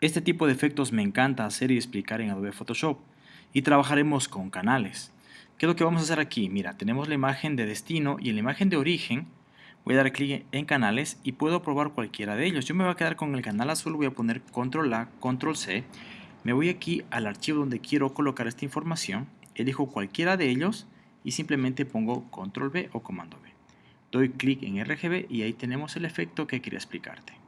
Este tipo de efectos me encanta hacer y explicar en Adobe Photoshop y trabajaremos con canales. ¿Qué es lo que vamos a hacer aquí? Mira, tenemos la imagen de destino y en la imagen de origen voy a dar clic en canales y puedo probar cualquiera de ellos. Yo me voy a quedar con el canal azul, voy a poner control A, control C. Me voy aquí al archivo donde quiero colocar esta información, elijo cualquiera de ellos y simplemente pongo control B o comando B. Doy clic en RGB y ahí tenemos el efecto que quería explicarte.